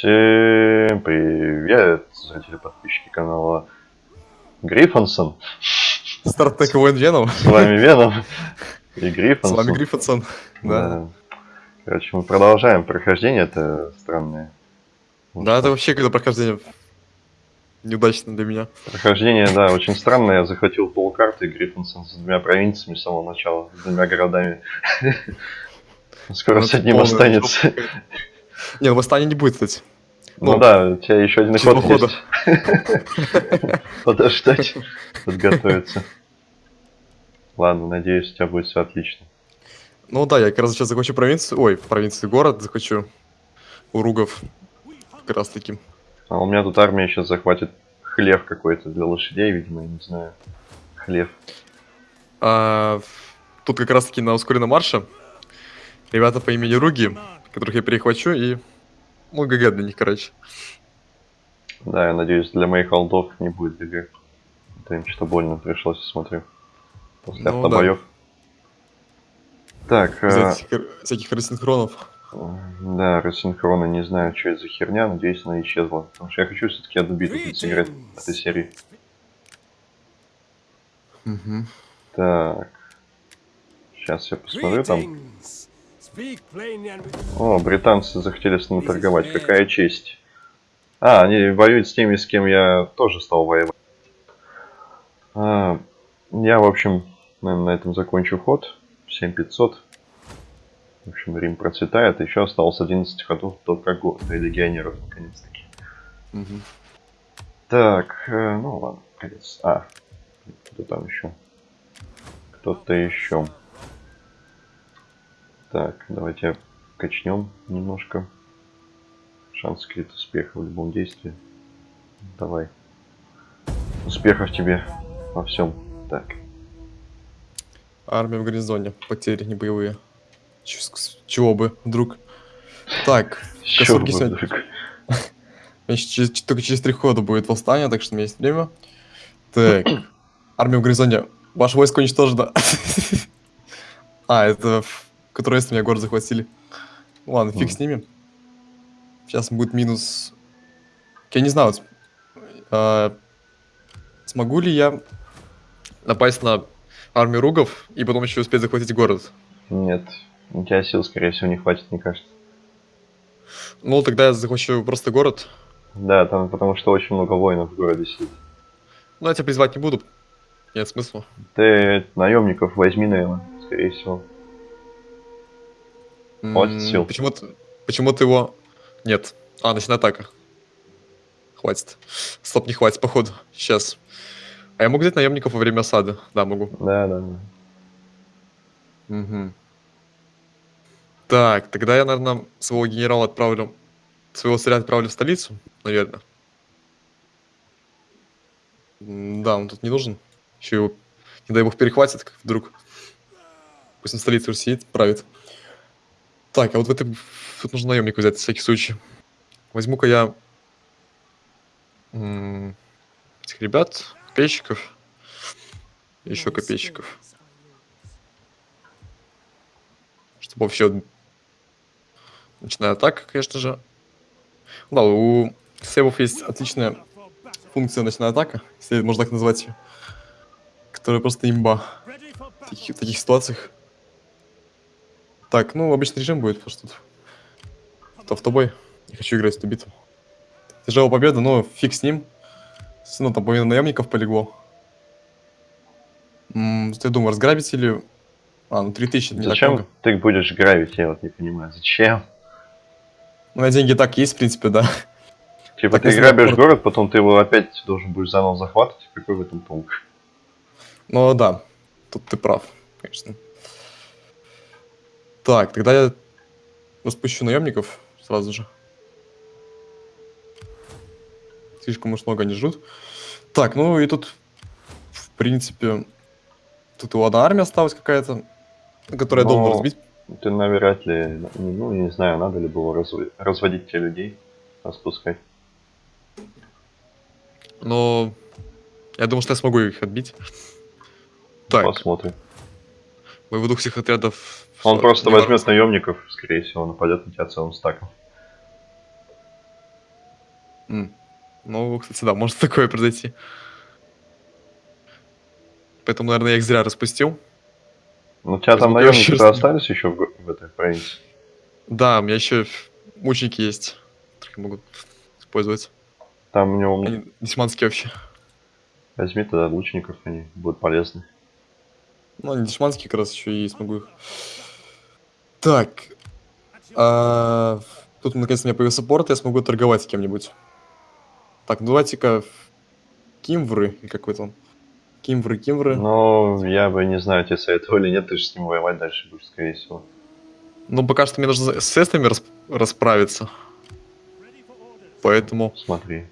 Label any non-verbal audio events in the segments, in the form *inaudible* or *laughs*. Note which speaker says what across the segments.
Speaker 1: Всем привет, зрители подписчики канала Гриффонсон.
Speaker 2: Стартек воин Веном.
Speaker 1: С вами Веном и
Speaker 2: С
Speaker 1: Гриффонсон.
Speaker 2: вами Гриффинсон. Да.
Speaker 1: Да. Короче, мы продолжаем прохождение, это странное.
Speaker 2: Да, это вообще когда прохождение неудачно для меня.
Speaker 1: Прохождение, да, очень странное. Я захватил полкарты Гриффонсон с двумя провинциями с самого начала, с двумя городами. Скоро
Speaker 2: Ну,
Speaker 1: с одним останется.
Speaker 2: Не, ну восстания не будет, кстати.
Speaker 1: Ну
Speaker 2: Ну,
Speaker 1: да, у тебя еще один
Speaker 2: чего
Speaker 1: ход есть. *laughs* Подождать, подготовиться. Ладно, надеюсь, у тебя будет все отлично.
Speaker 2: Ну да, я как раз сейчас захвачу провинцию, ой, провинцию, город захвачу у Ругов. Как раз таки.
Speaker 1: А у меня тут армия сейчас захватит хлев какой-то для лошадей, видимо, я не знаю. Хлев.
Speaker 2: А, тут как раз таки на ускоренном марше ребята по имени Руги, которых я перехвачу, и ну, ГГ для них, короче.
Speaker 1: Да, я надеюсь, для моих олдов не будет ГГ. Это им что больно пришлось, я смотрю. После
Speaker 2: Ну
Speaker 1: автобоев. Так,
Speaker 2: Взять
Speaker 1: э,
Speaker 2: всяких- всяких рассинхронов.
Speaker 1: да, рассинхрона, не знаю, что это за херня, надеюсь, она исчезла. Потому что я хочу все-таки одну битву сыграть в этой серии.
Speaker 2: Мгм.
Speaker 1: Так. Сейчас я посмотрю там. О, британцы захотели с ним торговать. Какая честь. А, они воюют с теми, с кем я тоже стал воевать. А, я, в общем, наверное, на этом закончу ход. 7500. В общем, Рим процветает. Еще осталось 11 ходов до когорта и легионеров, наконец-таки.
Speaker 2: Мгм.
Speaker 1: Так, э, ну ладно, конец. А, кто там еще? Кто-то еще. Так, давайте качнем немножко. Шанс крит успеха в любом действии. Давай. Успехов тебе во всем. Так.
Speaker 2: Армия в гарнизоне. Потери не боевые. Чего бы, вдруг. Так, *laughs*
Speaker 1: вы
Speaker 2: сегодня- через- *laughs* только через три хода будет восстание, так что у меня есть время. Так, *clears throat* армия в гарнизоне. Ваше войско уничтожено. *laughs* А, это которые с меня город захватили. Ладно, фиг
Speaker 1: Мгм.
Speaker 2: с ними. Сейчас будет минус... Я не знаю, вот, а, смогу ли я напасть на армию ругов и потом еще успеть захватить город?
Speaker 1: Нет, у тебя сил, скорее всего, не хватит, мне кажется.
Speaker 2: Ну, тогда я захвачу просто город.
Speaker 1: Да, там потому что очень много воинов в городе сидит.
Speaker 2: Но я тебя призвать не буду. Нет смысла.
Speaker 1: Ты наемников возьми, наверное, скорее всего. Хватит сил.
Speaker 2: Почему-то, почему-то его... Нет. А, ночная атака. Хватит. Стоп, не хватит, походу. Сейчас. А я могу взять наемников во время осады? Да, могу.
Speaker 1: Да, да, да.
Speaker 2: Мгм. Так, тогда я, наверное, своего генерала отправлю... Своего царя отправлю в столицу, наверное. Да, он тут не нужен. Еще его, не дай бог, перехватит, как вдруг. Пусть он в столице сидит, правит. Так, а вот в этой... Тут нужно наемника взять, на всякий случай. Возьму-ка я... Этих ребят, копейщиков. Еще копейщиков. Чтобы вообще... Ночная атака, конечно же. Да, у сейвов есть отличная функция ночная атака, если можно так назвать ее. Которая просто имба в таких, в таких ситуациях. Так, ну, обычный режим будет, потому что тут автобой. Не хочу играть в эту битву. Тяжелая победа, но фиг с ним. Равно там половина наемников полегло. М, что я думаю, разграбить или... А, ну 3000 это не так
Speaker 1: Зачем
Speaker 2: много.
Speaker 1: ты будешь грабить, я вот не понимаю. Зачем?
Speaker 2: Ну, на деньги так есть, в принципе, да.
Speaker 1: Типа
Speaker 2: Так
Speaker 1: ты грабишь
Speaker 2: город-
Speaker 1: город, потом ты его опять должен будешь заново захватывать. Какой в этом толк?
Speaker 2: Ну да, тут ты прав, конечно. Так, тогда я распущу наемников сразу же. Слишком уж много они ждут. Так, ну и тут, в принципе, тут у одна армия осталась какая-то, которую я должен разбить.
Speaker 1: Ты навряд ли, ну не знаю, надо ли было разв- разводить те людей, распускать.
Speaker 2: Но я думаю, что я смогу их отбить. Так,
Speaker 1: Посмотрим.
Speaker 2: выведу всех отрядов.
Speaker 1: Он
Speaker 2: в-
Speaker 1: просто возьмет
Speaker 2: воротся.
Speaker 1: наемников, скорее всего, нападет на тебя целым стаком.
Speaker 2: Ну, кстати, да, может такое произойти. Поэтому, наверное, я их зря распустил.
Speaker 1: Ну, у тебя там
Speaker 2: Возьму
Speaker 1: наемники остались еще в, в этой провинции?
Speaker 2: Да, у меня еще мученики есть, которые могут использовать.
Speaker 1: Там у него...
Speaker 2: Они десманские вообще.
Speaker 1: Возьми тогда лучников, они будут полезны.
Speaker 2: Ну, они дешманские как раз еще и смогу их. Так. а, тут наконец-то у меня появился порт, я смогу торговать с кем-нибудь. Так, ну давайте-ка Кимвры, или какой он. Кимвры, Кимвры.
Speaker 1: Ну, я бы не знаю, тебе советовали или нет, ты же с ним воевать дальше будешь, скорее всего.
Speaker 2: Ну, пока что мне нужно с эстами рас- расправиться. Поэтому
Speaker 1: Смотри.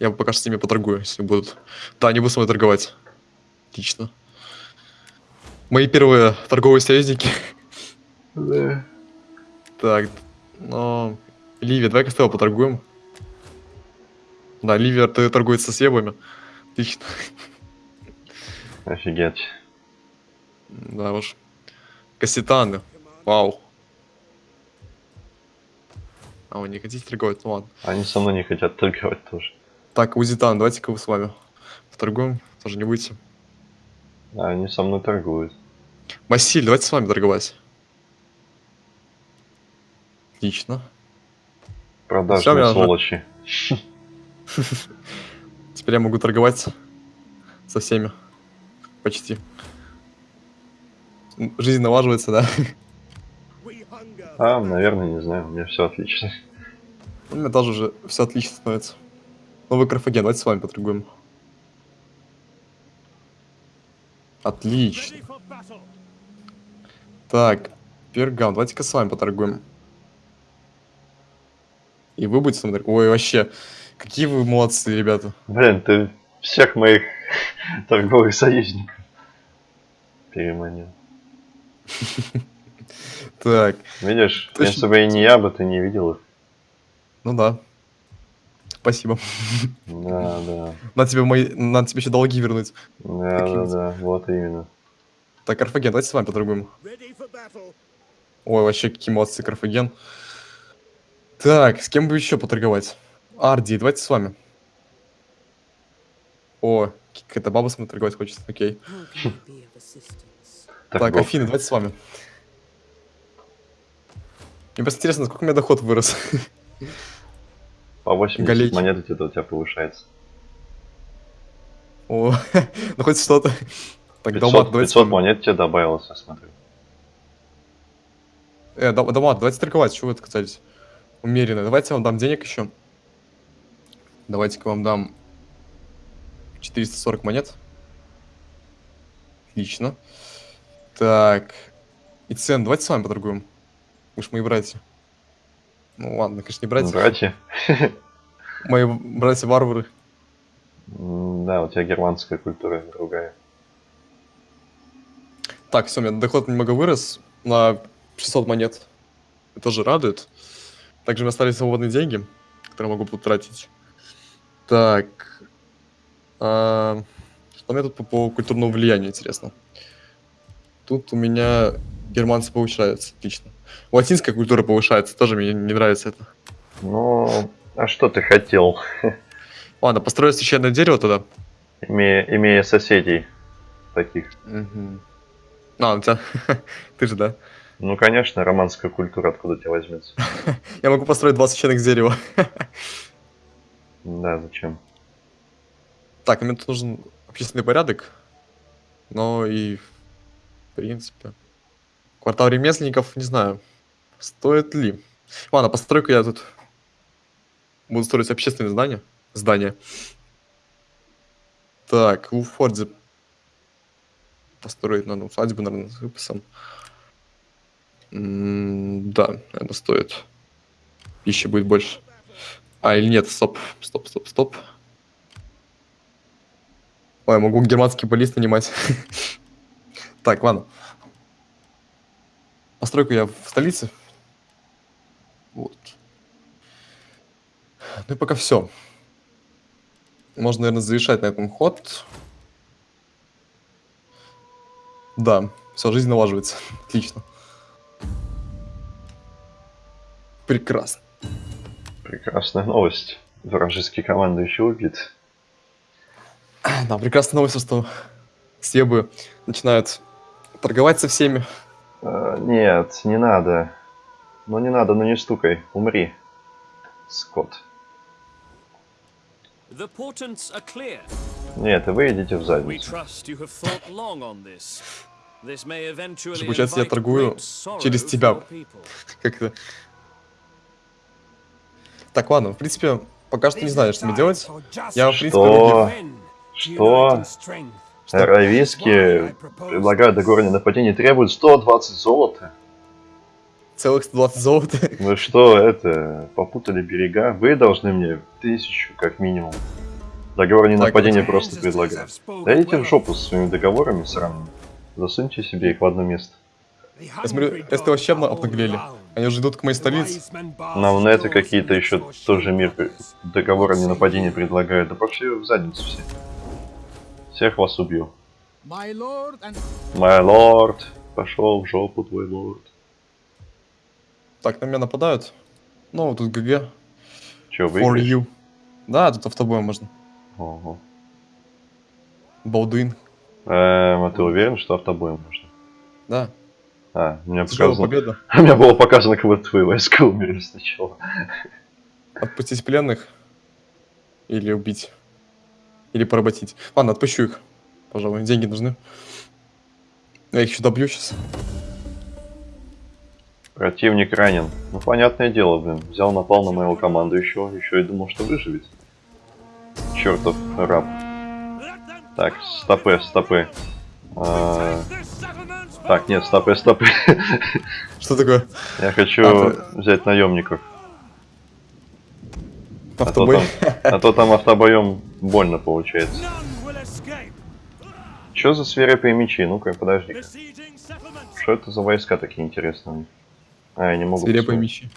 Speaker 2: я пока что с ними поторгую, если будут. Да, они будут со мной торговать. Отлично. Мои первые торговые союзники.
Speaker 1: Да.
Speaker 2: Так, ну... Ливия, давай-ка с тобой поторгуем. Да, Ливия т- торгует со свебами. Отлично.
Speaker 1: Офигеть.
Speaker 2: Да уж. Кассетаны. Вау. А вы не хотите торговать? Ну ладно.
Speaker 1: Они со мной не хотят торговать тоже.
Speaker 2: Так, Узитан, давайте-ка вы с вами поторгуем. Тоже не будете.
Speaker 1: А они со мной торгуют.
Speaker 2: Масиль, давайте с вами торговать. Отлично.
Speaker 1: Продажные
Speaker 2: уже-
Speaker 1: сволочи. *laughs*
Speaker 2: Теперь я могу торговать со всеми. Почти. Жизнь налаживается, да?
Speaker 1: А, наверное, не знаю, у меня все отлично.
Speaker 2: У меня тоже уже все отлично становится. Новый Карфаген, давайте с вами поторгуем. Отлично. Так, Пергам, давайте-ка с вами поторгуем. И вы будете торговать? Ой, вообще, какие вы молодцы, ребята.
Speaker 1: Блин, ты всех моих *laughs* торговых союзников переманил. *laughs*
Speaker 2: Так,
Speaker 1: Видишь,
Speaker 2: Точно.
Speaker 1: если бы и не я бы, ты не видел их.
Speaker 2: ну да. Спасибо.
Speaker 1: Да, да.
Speaker 2: Надо тебе мои, надо тебе еще долги вернуть.
Speaker 1: Да,
Speaker 2: Такие
Speaker 1: да,
Speaker 2: вот.
Speaker 1: да, вот именно.
Speaker 2: Так, Карфаген, давайте с вами поторгуем. Ой, вообще, какие молодцы, Карфаген. Так, с кем бы еще поторговать? Арди, давайте с вами. О, какая-то баба с мной торговать хочет, окей. Так,
Speaker 1: Торговка.
Speaker 2: Афина, давайте с вами. Мне просто интересно, насколько у меня доход вырос.
Speaker 1: По 80
Speaker 2: Галеть.
Speaker 1: монет где-то у тебя повышается.
Speaker 2: О, *laughs* ну хоть что-то. Так,
Speaker 1: 500,
Speaker 2: Далмат, давайте с
Speaker 1: 500
Speaker 2: вами.
Speaker 1: монет тебе добавилось, я смотрю.
Speaker 2: Э, Дал- Далмат, давайте торговать, чего вы отказались? Умеренно. Давайте я вам дам денег еще. Давайте-ка вам дам 440 монет. Отлично. Так. И цен, давайте с вами поторгуем. Вы ж мои братья. Ну ладно, конечно, не братья.
Speaker 1: Братья. *laughs*
Speaker 2: Мои братья-варвары.
Speaker 1: Да, у тебя германская культура другая.
Speaker 2: Так, все, у меня доход немного вырос на 600 монет. Это тоже радует. Также у меня остались свободные деньги, которые могу потратить. Так. а, что у меня тут по, по культурному влиянию, интересно? Тут у меня германцы повышаются, отлично. Латинская культура повышается, тоже мне не нравится это.
Speaker 1: Ну, а что ты хотел, *laughs*
Speaker 2: Ладно, построю священное дерево тогда.
Speaker 1: имея, имея соседей таких?
Speaker 2: Мгм. А, у тебя... *laughs* Ты же, да?
Speaker 1: Ну, конечно, романская культура откуда тебя возьмется. *laughs*
Speaker 2: Я могу построить два священных дерева.
Speaker 1: Да, зачем?
Speaker 2: Так, мне тут нужен общественный порядок, но и в принципе. Квартал ремесленников, не знаю, стоит ли. Ладно, постройку я тут буду строить общественные здания. Здания. Так, в Фордзе построить надо усадьбу, наверное, с выписом. Да, это стоит. Пищи будет больше. А, или нет, стоп, стоп, стоп, стоп. Ой, я могу германский полис нанимать. *laughs* Так, ладно. Постройку я в столице. Вот. Ну и пока все. Можно, наверное, завершать на этом ход. Да, все, жизнь налаживается. *laughs* Отлично. Прекрасно.
Speaker 1: Прекрасная новость. Вражеский командующий убит.
Speaker 2: Да, прекрасная новость, что Себы начинают торговать со всеми.
Speaker 1: А, нет, не надо. Ну не надо, ну не стукай. Умри. Скот.
Speaker 3: The portents are clear.
Speaker 1: Нет, и вы идите в задницу.
Speaker 2: Получается, я торгую через тебя.
Speaker 3: your people.
Speaker 2: Как это? Так, ладно, в принципе, пока что не знаю, что мне делать. Я, в принципе,
Speaker 1: Что?
Speaker 2: руки-
Speaker 1: Что? Рависки предлагают договорное нападение требуют 120 золота.
Speaker 2: целых 120 золота.
Speaker 1: Вы *laughs* что, это, попутали берега? Вы должны мне тысячу, как минимум. Договор не нападение
Speaker 2: вот.
Speaker 1: просто предлагаю. Да идите в жопу со своими договорами сраными. Засуньте себе их в одно место.
Speaker 2: Я смотрю, эсты вообще обна- обнаглели. Они уже идут к моей столице.
Speaker 1: Нам на это какие-то еще тоже мир при- договора не нападения предлагают. Да пошли в задницу все. Всех вас убью. Мой лорд. Пошел в жопу твой лорд.
Speaker 2: Так, на меня нападают. Ну, тут ГГ.
Speaker 1: Че,
Speaker 2: For
Speaker 1: выиграешь?
Speaker 2: you. Да, тут автобоем можно.
Speaker 1: Ого.
Speaker 2: Балдуин.
Speaker 1: Эм, а ты уверен, что автобоем можно?
Speaker 2: Да.
Speaker 1: А,
Speaker 2: Тяжелая
Speaker 1: показано...
Speaker 2: победа. *laughs*
Speaker 1: У меня было показано, как будто твои войска умерли сначала.
Speaker 2: Отпустить пленных. Или убить. Или поработить. Ладно, отпущу их. Пожалуй, деньги нужны. Я их еще добью сейчас.
Speaker 1: Противник ранен. Ну, понятное дело, блин. Взял, напал на моего командующего, еще и думал, что выживет. Чертов раб. Так, стопы, стопы. А, Так, нет, стопы, стопы. *laughs*
Speaker 2: Что такое?
Speaker 1: Я хочу
Speaker 2: А,
Speaker 1: взять наемников. А то,
Speaker 2: Автобой?
Speaker 1: там, а то там автобоем больно получается. Что за свирепые мечи? Ну-ка, подожди. Что это за войска такие интересные? А, я не могу
Speaker 2: Свирепые
Speaker 1: посмотреть.
Speaker 2: мечи.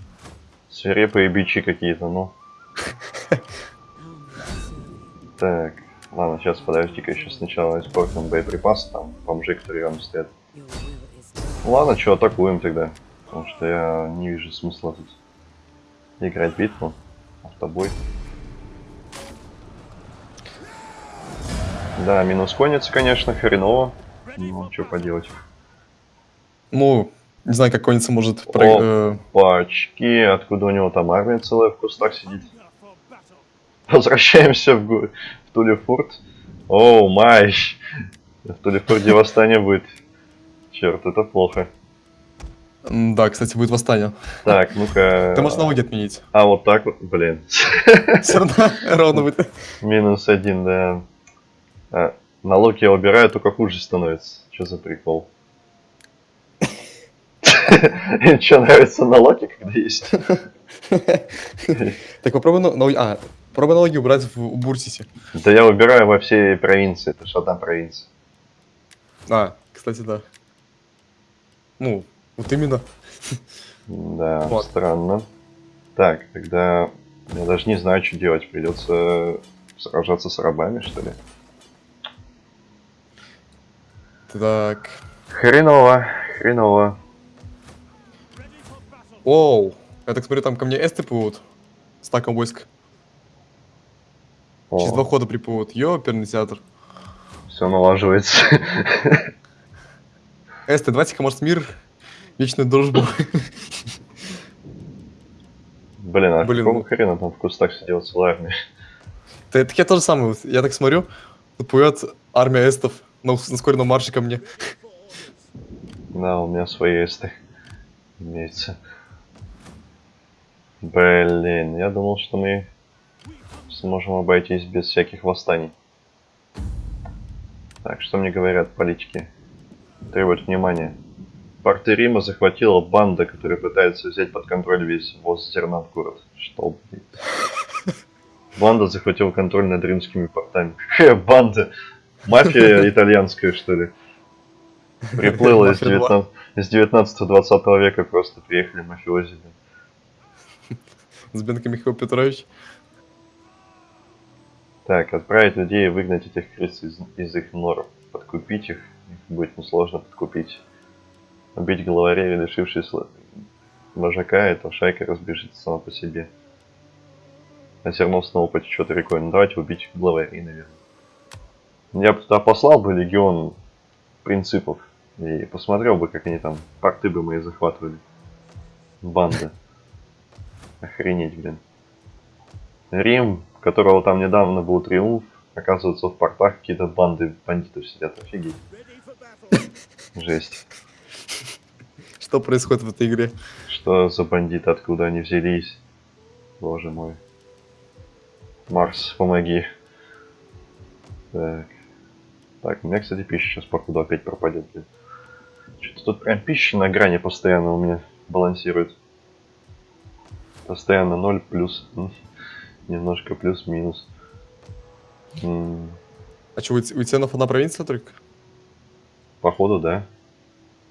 Speaker 1: Свирепые бичи какие-то, ну. *laughs* Так, ладно, сейчас подожди-ка еще сначала испортим боеприпасы, там бомжи, которые рядом стоят. Ладно, что, атакуем тогда. Потому что я не вижу смысла тут играть битву. Автобой. Да, минус конница, конечно, хреново. Ну, что поделать.
Speaker 2: Ну, не знаю, как конница может... Э,
Speaker 1: Пачки, откуда у него там армия целая в кустах сидит. Возвращаемся в, в Тулефурт. Оу, май. В Тулефурде восстание будет. Черт, это плохо.
Speaker 2: Да, кстати, будет восстание.
Speaker 1: Так, ну-ка.
Speaker 2: Ты можешь налоги отменить.
Speaker 1: А, вот так вот, блин. *laughs*
Speaker 2: Все равно ровно будет.
Speaker 1: Минус один, да. А, налоги я убираю, только хуже становится. Что за прикол? *laughs* Че, нравятся налоги, когда есть? *laughs*
Speaker 2: Так попробуй налоги... А, попробуй налоги убрать в Бурсисе.
Speaker 1: Да я убираю во всей провинции, это что там провинция?
Speaker 2: А, кстати, да. Ну, вот именно.
Speaker 1: Да,
Speaker 2: Вот.
Speaker 1: странно. Так, тогда я даже не знаю, что делать. Придется сражаться с рабами, что ли?
Speaker 2: Так.
Speaker 1: Хреново, хреново.
Speaker 2: Оу. Я так смотрю, там ко мне эсты плывут. С таком войск. Через два
Speaker 1: О,
Speaker 2: хода приплывут. Ёперный театр.
Speaker 1: все налаживается.
Speaker 2: Эсты, давайте-ка, может, мир, вечную дружбу.
Speaker 1: Блин, а
Speaker 2: Блин,
Speaker 1: какого хрена там в кустах сидела целая армия?
Speaker 2: Да, Так я тоже самое. Я так смотрю, плывет армия эстов на, на ускоренном марше ко мне.
Speaker 1: Да, у меня свои эсты имеется. Блин, я думал, что мы сможем обойтись без всяких восстаний. Так, что мне говорят политики? Требуют внимания. Порты Рима захватила банда, которая пытается взять под контроль весь ввоз зерна в город. Что, блин? Банда захватила контроль над римскими портами. Какая банда? Мафия итальянская, что ли? Приплыла из
Speaker 2: Мафия
Speaker 1: 19 из 19-20 века просто приехали мафиози.
Speaker 2: С Бенко Михаил Петрович.
Speaker 1: Так, отправить людей и выгнать этих крыс из, из их нор. Подкупить их, их будет несложно подкупить. Убить главарей, лишившись вожака, эта шайка разбежится сама по себе. А зерно снова потечет рекой. Ну давайте убить главарей, наверное. Я бы туда послал бы легион принципов. И посмотрел бы, как они там порты бы мои захватывали. Банда. Охренеть, блин. Рим, которого там недавно был триумф, оказывается в портах какие-то банды бандитов сидят. Офигеть. *laughs* Жесть.
Speaker 2: Что происходит в этой игре?
Speaker 1: Что за бандиты, откуда они взялись? Боже мой. Марс, помоги. Так. Так, у меня, кстати, пища сейчас походу опять пропадет. Что-то тут прям пища на грани постоянно у меня балансирует. Постоянно 0 плюс. Немножко плюс-минус.
Speaker 2: А что, у, у Ценов одна провинция только?
Speaker 1: Походу, да.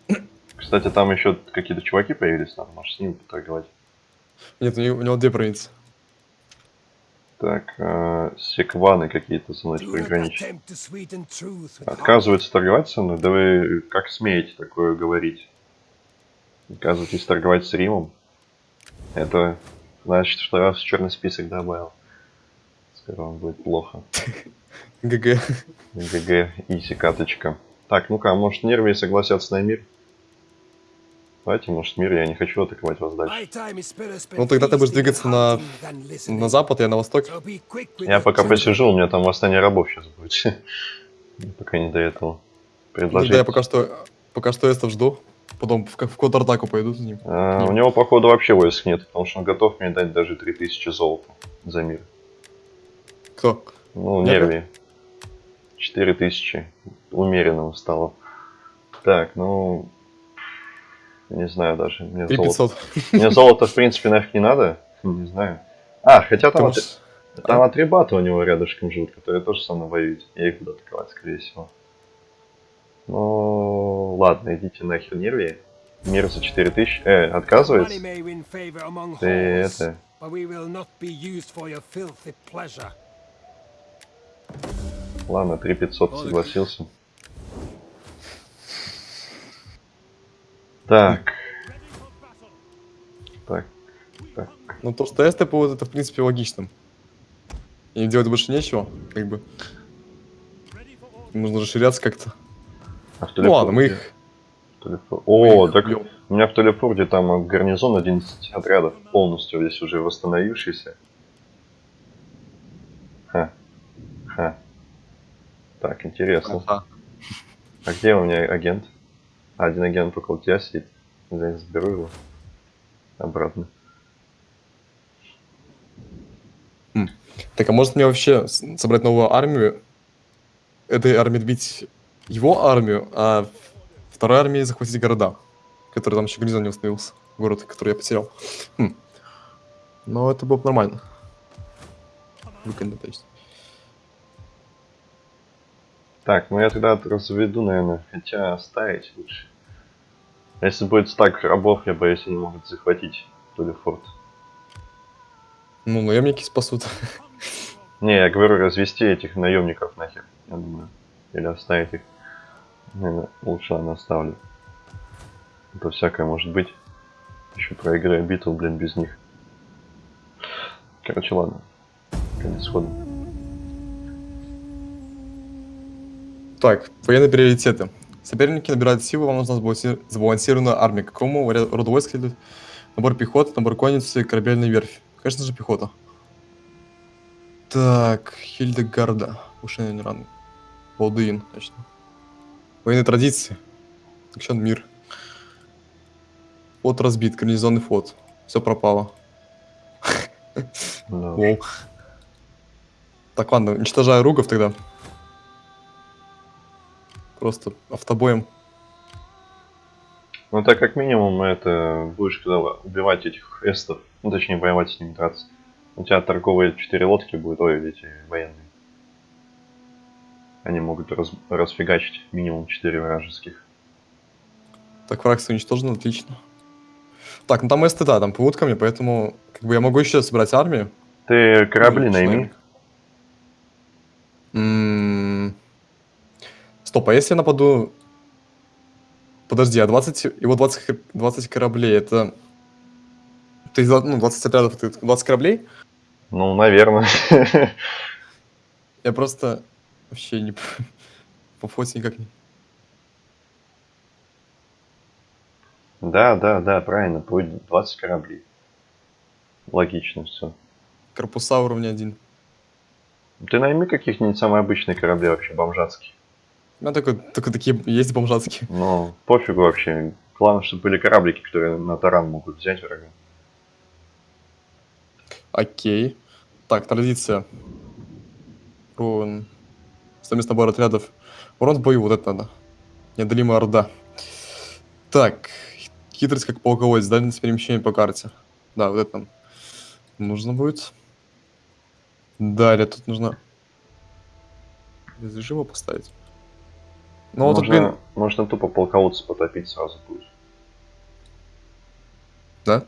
Speaker 1: *clears throat* Кстати, там еще какие-то чуваки появились, надо, может, с ними поторговать.
Speaker 2: Нет, у него, у него две провинции.
Speaker 1: Так, э, секваны какие-то со мной
Speaker 4: with
Speaker 1: Отказываются торговать со мной? Да вы как смеете такое говорить? Отказываетесь торговать с Римом? Это значит, что я вас в черный список добавил. Скоро вам будет плохо. *laughs*
Speaker 2: ГГ.
Speaker 1: ГГ, иси каточка. Так, ну-ка, а может Нервии согласятся на мир? Давайте, может, мир, я не хочу атаковать вас дальше.
Speaker 2: Ну, тогда ты будешь двигаться на-. На запад, я на восток.
Speaker 1: Я пока посижу, у меня там восстание рабов сейчас будет. *laughs* Пока не до этого. Предложить.
Speaker 2: да, я пока что, пока что эстов жду. Потом в, в контратаку пойду за ним.
Speaker 1: А, у него, походу, вообще войск нет, потому что он готов мне дать даже 3000 золота за мир.
Speaker 2: Кто?
Speaker 1: Ну, нерви. 4000. Умеренного стало. Так, ну... Не знаю даже. Мне золото...
Speaker 2: 3500.
Speaker 1: Мне *laughs* золото, в принципе, нафиг не надо. Не знаю. А, хотя там, от... там атрибаты у него рядышком живут, которые тоже со мной воюют. Я их буду атаковать, скорее всего. Ну, ладно, идите нахер нерви. Мир за 4000. Э, отказывается? Ты это... Ладно, 3500 согласился. Так, так, так.
Speaker 2: Ну, то, что эсты будут, это, в принципе, логично. Им делать больше нечего, как бы. Нужно расширяться как-то.
Speaker 1: А в
Speaker 2: Ну ладно, мы их... Мы
Speaker 1: О,
Speaker 2: их
Speaker 1: так
Speaker 2: убьем.
Speaker 1: у меня в Телефорде там гарнизон 11 отрядов полностью здесь уже восстановившийся. Ха. Ха. Так, интересно.
Speaker 2: Ага.
Speaker 1: А где у меня агент? А, один агент около тебя сидит. Я заберу его. Обратно.
Speaker 2: Так, а может мне вообще собрать новую армию? Этой армии бить его армию, а второй армии захватить города, которые там еще гарнизон не установился. Город, который я потерял. Хм. Но это было бы нормально. Выгодно, то есть.
Speaker 1: Так, ну я тогда разведу, наверное, хотя оставить лучше. Если будет стак рабов, я боюсь, они могут захватить Тулефорт.
Speaker 2: Ну, наемники спасут.
Speaker 1: Не, я говорю, развести этих наемников нахер, я думаю. Или оставить их. Наверное, лучше ладно, оставлю. Это всякое может быть. Еще проиграю битву, блин, без них. Короче, ладно. Конец хода.
Speaker 2: Так, военные приоритеты. Соперники набирают силу, вам нужна сбаланси- сбалансированная армия. Какому роду войск следует? Набор пехоты, набор конницы, корабельная верфь. Конечно же, пехота. Так, Хильдегарда. Повышение ран. Балдуин, точно. Военные традиции. Еще мир. Флот разбит, гарнизонный флот. Все пропало. Лол. *laughs* Так, ладно, уничтожаю ругов тогда. Просто автобоем.
Speaker 1: Ну так как минимум это будешь когда убивать этих эстов, ну точнее воевать с ними драться. У тебя торговые четыре лодки будут, ой, эти военные. Они могут раз- расфигачить минимум 4 вражеских.
Speaker 2: Так, фракция уничтожена, отлично. Так, ну там эсты, да, там плывут ко мне, поэтому как бы я могу еще собрать армию.
Speaker 1: Ты корабли
Speaker 2: Ну,
Speaker 1: найми.
Speaker 2: человек. М, Стоп, а если я нападу... Подожди, а 20... Его 20, х- 20 кораблей, это... Ты, ну, 20 отрядов, это 20 кораблей?
Speaker 1: Ну, наверное. *laughs*
Speaker 2: Я просто вообще не... По *laughs* фоте никак не...
Speaker 1: Да, да, да, правильно. Будет 20 кораблей. Логично все.
Speaker 2: Корпуса уровня один.
Speaker 1: Ты найми каких-нибудь самые обычные корабли вообще, бомжатские.
Speaker 2: У меня только, только такие есть бомжатские.
Speaker 1: Ну, пофигу вообще. Главное, чтобы были кораблики, которые на таран могут взять врага.
Speaker 2: Окей. Так, традиция. Урон. Совместный набор отрядов. Урон в бою, вот это надо. Неодолимая орда. Так. Хитрость как полководец, дальность перемещения по карте. Да, вот это нам нужно будет. Далее тут нужно без режима поставить. Ну вот, блин,
Speaker 1: можно тупо полководца потопить сразу будет.
Speaker 2: да?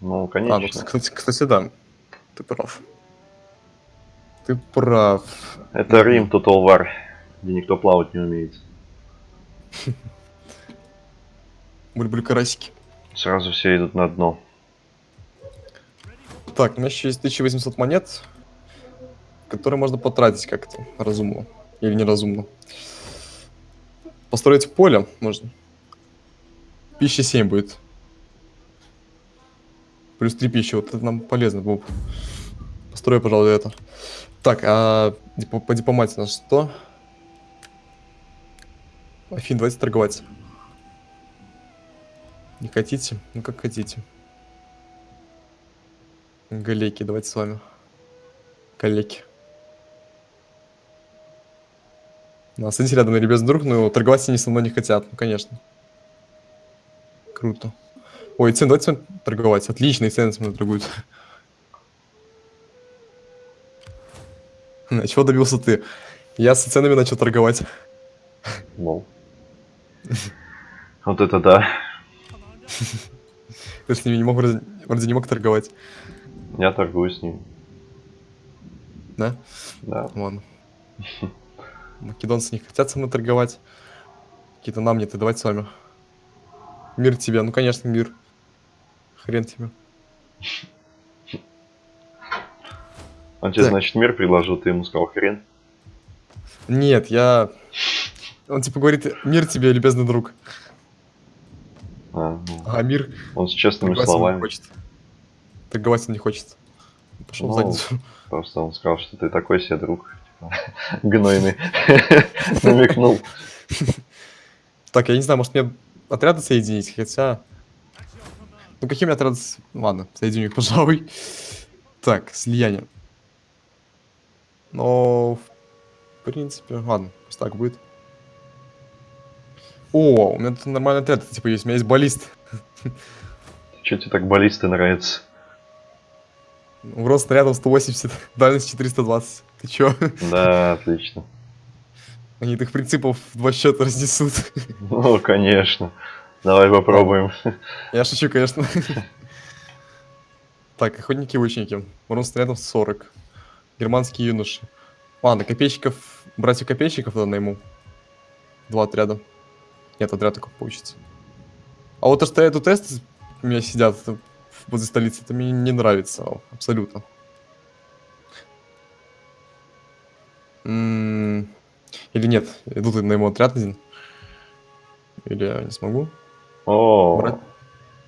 Speaker 1: Ну,
Speaker 2: А, ну,
Speaker 1: конечно.
Speaker 2: кстати, кстати, да. Ты прав. Ты прав.
Speaker 1: Это Рим Total War, где никто плавать не умеет. *laughs*
Speaker 2: Были-были карасики.
Speaker 1: Сразу все идут на дно.
Speaker 2: Так, у меня еще есть 1800 монет, которые можно потратить как-то разумно. Или неразумно. Построить поле можно. Пища 7 будет. Плюс 3 пищи. Вот это нам полезно, Боб. Построю, пожалуй, это. Так, а по дипломатии у нас что? Афин, давайте торговать. Не хотите? Ну как хотите. Галейки, давайте с вами. Коллеги. Ну, останьтесь рядом, любезный друг, но торговать они со мной не хотят, ну, конечно. Круто. Ой, цены, давайте торговать. Отличные цены со мной торгуют. *laughs* чего добился ты? Я с ценами начал торговать.
Speaker 1: Лол. *laughs* Вот это да. *laughs*
Speaker 2: Ты с ними не мог, вроде, вроде не мог торговать.
Speaker 1: Я торгую с ним.
Speaker 2: Да?
Speaker 1: Да.
Speaker 2: Ладно. Македонцы не хотят со мной торговать. Какие-то нам нет, и давайте с вами. Мир тебе, ну конечно, мир. Хрен тебе.
Speaker 1: Он тебе,
Speaker 2: Так.
Speaker 1: значит, мир предложил, ты ему сказал хрен.
Speaker 2: Нет, я... Он типа говорит, мир тебе, любезный друг.
Speaker 1: А, ну,
Speaker 2: А мир
Speaker 1: он с честными
Speaker 2: он не
Speaker 1: словами.
Speaker 2: хочет. Торговать он не хочет. Пошел в
Speaker 1: Ну,
Speaker 2: задницу. *laughs*
Speaker 1: Просто он сказал, что ты такой себе друг. типа, *laughs* Гнойный. *laughs* Намекнул.
Speaker 2: Так, я не знаю, может мне отряды соединить, хотя... Ну меня отряды... Ладно, соединю их, пожалуй. Так, слияние. Но... В принципе, ладно, пусть так будет. О, у меня тут нормальный отряд, типа есть, у меня есть баллист.
Speaker 1: Че тебе так баллисты нравятся?
Speaker 2: Урон снарядов 180, дальность 420. Ты чё?
Speaker 1: Да, отлично.
Speaker 2: Они их принципов в два счета разнесут.
Speaker 1: Ну, конечно. Давай попробуем.
Speaker 2: Я шучу, конечно. Так, охотники и лучники. Урон снарядов 40. Германские юноши. Ладно, копейщиков... Братьев копейщиков тогда найму. Два отряда. Нет, отряд только получится. А вот то, что эту тесты у меня сидят возле столицы, это мне не нравится абсолютно. М, Или нет, идут на ему отряд один. Или я не смогу.
Speaker 1: О,
Speaker 2: Брат.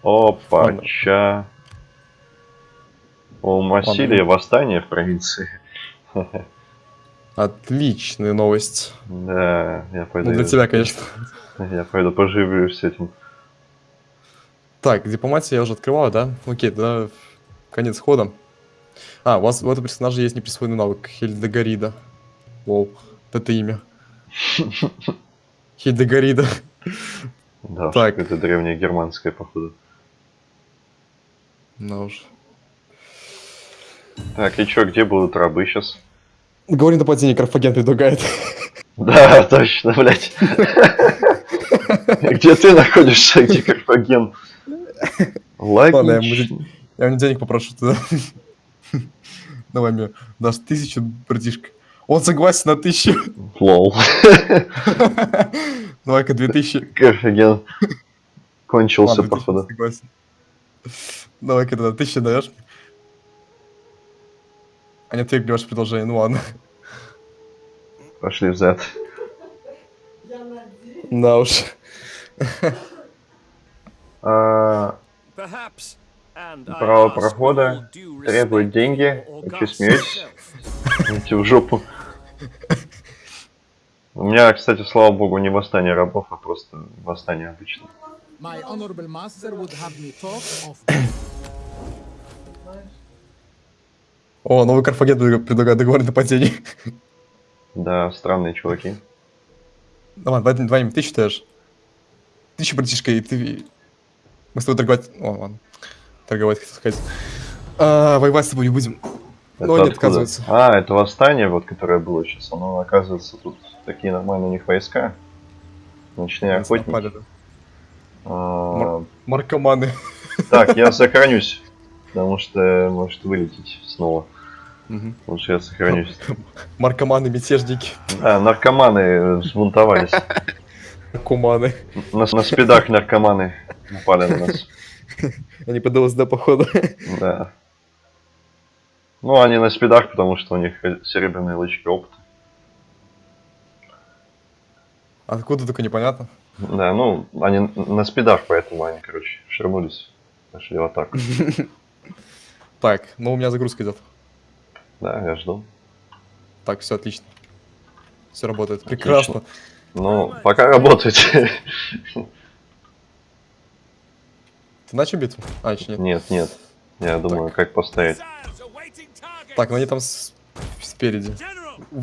Speaker 1: опача. У Массилия восстание в провинции. *laughs*
Speaker 2: Отличная новость.
Speaker 1: Да, я пойду.
Speaker 2: Ну, для тебя, конечно.
Speaker 1: Я пойду поживлюсь с этим.
Speaker 2: Так, дипломатия я уже открывал, да? Окей, да, конец хода. А, у вас у этого персонажа есть неприсвоенный навык. Хельдегарида. Воу, вот это имя. *laughs* Хельдегарида.
Speaker 1: Да,
Speaker 2: Так.
Speaker 1: это древнее германское, походу.
Speaker 2: Ну уж.
Speaker 1: Так, и чё, где будут рабы сейчас?
Speaker 2: Говори нападение, Карфаген предлагает. *laughs*
Speaker 1: Да, точно, блядь. Где ты находишься, где Карфаген?
Speaker 2: Ладно, я. Я у него денег попрошу туда. Давай мне дашь тысячу, братишка. Он согласен на тысячу.
Speaker 1: Лол. *laughs*
Speaker 2: Давай-ка две тысячи.
Speaker 1: Карфаген *laughs* кончился, походу.
Speaker 2: Давай-ка тогда тысячу даешь. Они отвергли ваше предложение, ну ладно.
Speaker 1: Пошли взад.
Speaker 2: Да уж.
Speaker 1: А, Право прохода требует деньги. Вы
Speaker 3: Augustus
Speaker 1: смеетесь? Идите в жопу. У меня, кстати, слава богу, не восстание рабов, а просто восстание обычное.
Speaker 2: О, новый Карфаген предлага- предлагает договор о нападении.
Speaker 1: Да, странные чуваки.
Speaker 2: Давай, давай, давай, ты считаешь? Ты еще братишка, и ты... Мы с тобой торговать... О, ладно. Торговать, хотел сказать. А, воевать с тобой не будем.
Speaker 1: Это
Speaker 2: Но они
Speaker 1: откуда?
Speaker 2: отказываются.
Speaker 1: А, это восстание, вот, которое было сейчас. Оно, оказывается, тут такие нормальные у них войска. Ночные охотники.
Speaker 2: Напали, да.
Speaker 1: А,
Speaker 2: Маркоманы.
Speaker 1: Так, я *laughs* сохранюсь. Потому что может вылететь снова.
Speaker 2: Мгм.
Speaker 1: Лучше я сохранюсь. *laughs*
Speaker 2: Маркоманы, мятежники,
Speaker 1: А, наркоманы взбунтовались. *laughs*
Speaker 2: куманы.
Speaker 1: На, на спидах наркоманы напали на нас. *laughs*
Speaker 2: Они под ЛСД, походу.
Speaker 1: Да. Ну, они на спидах, потому что у них серебряные лычки опыта.
Speaker 2: Откуда только непонятно.
Speaker 1: Да, ну, они на спидах, поэтому они, короче, шернулись. Пошли в атаку.
Speaker 2: Так, ну у меня загрузка идет.
Speaker 1: Да, я жду.
Speaker 2: Так, все отлично. Все работает. Прекрасно.
Speaker 1: Ну, пока работает.
Speaker 2: Ты начал битву? А, еще нет.
Speaker 1: Нет, нет. Я думаю, как поставить.
Speaker 2: Так, ну они там с- спереди.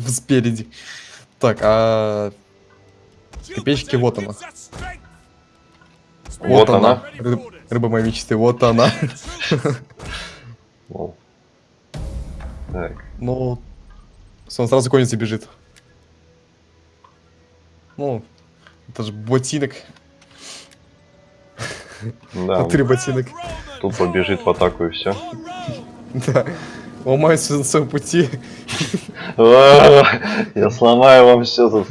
Speaker 2: Спереди. Так, а Копеечки, вот она.
Speaker 5: strength.
Speaker 1: Вот она.
Speaker 2: Ры- рыба моей мечты, вот она.
Speaker 1: Лол. Так,
Speaker 2: Ну, он сразу конец бежит. Ну, это же ботинок.
Speaker 1: да,
Speaker 2: Внутри ботинок.
Speaker 1: тут побежит в атаку и все.
Speaker 2: Да. Ломается на своем пути.
Speaker 1: Я сломаю вам все тут.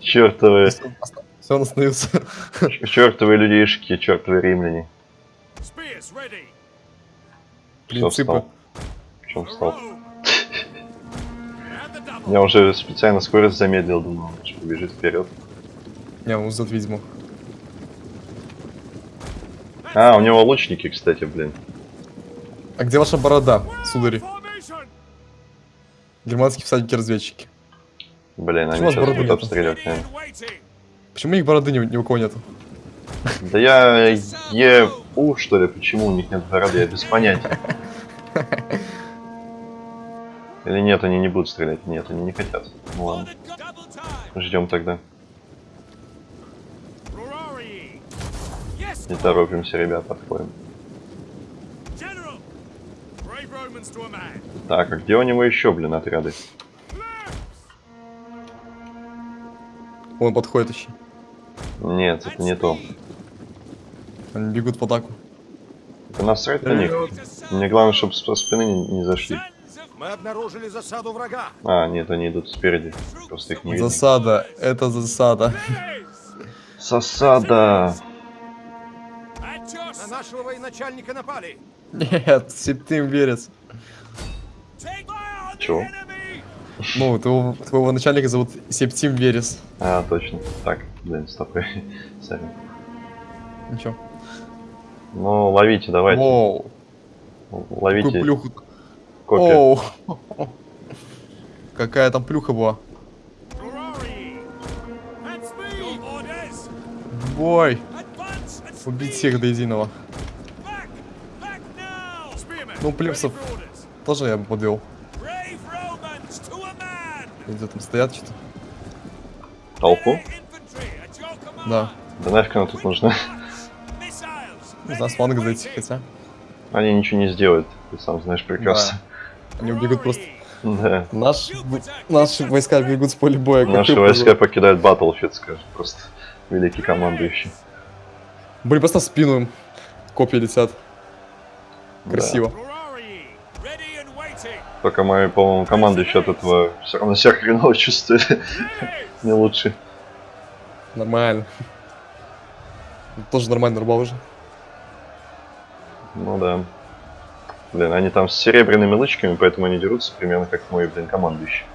Speaker 1: Чертовы,
Speaker 2: Все, он остановился.
Speaker 1: чертовы людишки, чертовы римляне.
Speaker 5: Ready.
Speaker 2: Принципы.
Speaker 1: встал. Я уже специально скорость замедлил, думал, что побежит вперед.
Speaker 2: Не, он ждет ведьму.
Speaker 1: А, у него лучники, кстати, блин.
Speaker 2: А где ваша борода, судари? Германские всадники-разведчики.
Speaker 1: Блин,
Speaker 2: Почему
Speaker 1: они
Speaker 2: у
Speaker 1: сейчас будут обстреливать, наверное.
Speaker 2: Почему их бороды ни, ни у кого нету?
Speaker 1: Да я ЕУ, что ли, почему у них нет бороды, я без понятия. *laughs* Или нет, они не будут стрелять? Нет, они не хотят. Ну ладно, ждем тогда. Не торопимся, ребят, подходим. Так, а где у него еще, блин, отряды?
Speaker 2: Он подходит еще.
Speaker 1: Нет, это не то.
Speaker 2: Они бегут в атаку.
Speaker 1: Это насрать на них. Мне главное, чтобы со спины не, не зашли.
Speaker 4: Мы обнаружили засаду врага.
Speaker 1: А, нет, они идут спереди. Просто их не видно.
Speaker 2: Засада, это засада.
Speaker 1: Засада!
Speaker 4: На нашего военачальника напали.
Speaker 2: Нет, Септим верец.
Speaker 1: Чего?
Speaker 2: Ну, твоего, твоего начальника зовут Септим Верес.
Speaker 1: А, точно. Так, блин, стоп. *laughs* Сори.
Speaker 2: Ничего.
Speaker 1: Ну, ловите, давайте.
Speaker 2: Воу,
Speaker 1: Ловите
Speaker 2: какую плюху.
Speaker 1: Копию.
Speaker 2: Оу. Какая там плюха была. Бой. Убить всех до единого. Ну, плюсов тоже я бы подвел. Где там стоят что-то?
Speaker 1: Толпу?
Speaker 2: Да.
Speaker 1: Да нафиг она тут нужна?
Speaker 2: Не знаю, с фланга зайти, хотя.
Speaker 1: Они ничего не сделают, ты сам знаешь прекрасно.
Speaker 2: Они убегут просто.
Speaker 1: Да.
Speaker 2: Наш, наши войска бегут с поля боя.
Speaker 1: Наши войска покидают Battlefield, скажем. Просто великий командующий.
Speaker 2: Блин, просто в спину им копья летят.
Speaker 1: Да.
Speaker 2: Красиво.
Speaker 1: Только мои, по-моему, командующий от этого все равно себя хреново чувствует. *laughs* Не лучше.
Speaker 2: Нормально. Тоже нормально рубал уже.
Speaker 1: Ну да. Блин, они там с серебряными лычками, поэтому они дерутся примерно как мой, блин, командующий.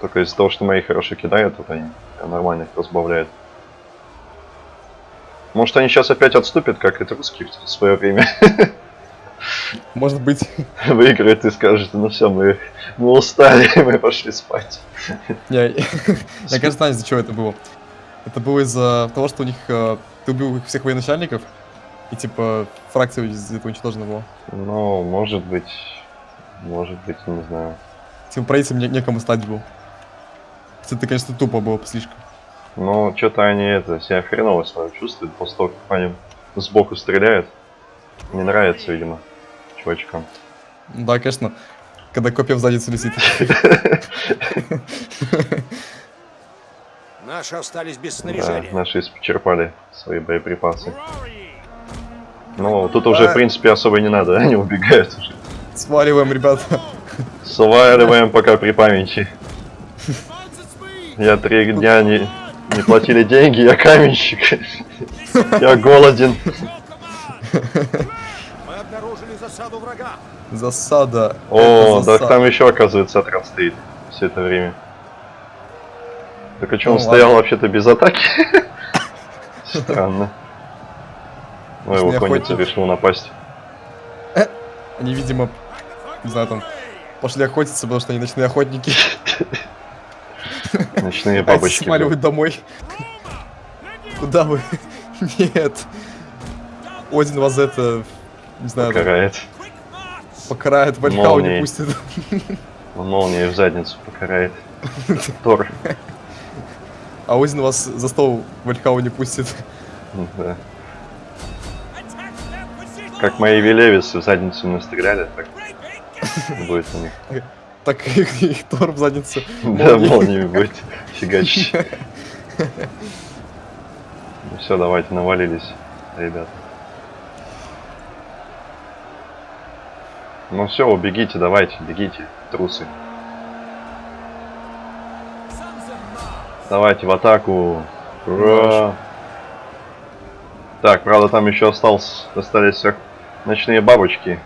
Speaker 1: Только из-за того, что мои хорошо кидают, вот они прям нормально их разбавляют. Может они сейчас опять отступят, как это русские в свое время. *laughs*
Speaker 2: Может быть.
Speaker 1: Выиграют и скажут, ну все, мы, мы устали, *laughs* мы пошли спать.
Speaker 2: Я, я *laughs* кажется, знаю, из-за чего это было. Это было из-за того, что у них э, ты убил их всех военачальников, и типа фракция этого уничтожена была.
Speaker 1: Ну, может быть, может быть, не знаю.
Speaker 2: Типа правителем не- некому стать был. Это, конечно, тупо было слишком.
Speaker 1: Но что-то они это, себя хреново свое чувствуют после того, как по ним сбоку стреляют. Не нравится, видимо, чувачкам.
Speaker 2: Ну Да, конечно, когда копья в задницу летит.
Speaker 4: Наши остались без
Speaker 1: Да,
Speaker 4: снаряжения.
Speaker 1: наши исчерпали свои боеприпасы. Ну, тут уже, в принципе, особо не надо, *laughs* они убегают уже.
Speaker 2: Сваливаем, ребята.
Speaker 1: Сваливаем пока при памяти. Я три дня не, не платили деньги, я каменщик. Я голоден.
Speaker 4: Мы обнаружили засаду врага.
Speaker 2: Засада.
Speaker 1: О,
Speaker 2: засада.
Speaker 1: там еще, оказывается, отряд стоит все это время. Так а что,
Speaker 2: Ну,
Speaker 1: он стоял вообще-то без атаки? *laughs* Странно. Ой, его конница решил напасть. *coughs*
Speaker 2: Они, видимо, не знаю, там, пошли охотиться, потому что они ночные охотники. *laughs*
Speaker 1: Ночные
Speaker 2: А
Speaker 1: бабочки.
Speaker 2: смаливают домой. *laughs* Куда вы? *laughs* Нет. Один вас это, не знаю,
Speaker 1: Покарает.
Speaker 2: покарает, в Альхау не пустит.
Speaker 1: Он молнией в задницу покарает. Тор.
Speaker 2: А Один вас за стол в Альхау не пустит.
Speaker 1: Да. Как мои велевисы в задницу настреляли, так *laughs* будет у них.
Speaker 2: Так их, их Тор в задницу. *laughs*
Speaker 1: Да, молниями будет фигачить. Ну все, давайте навалились, ребята. Ну все, убегите, давайте, бегите, трусы. Давайте в атаку. Ура! Так, правда, там еще остался, остались ночные бабочки.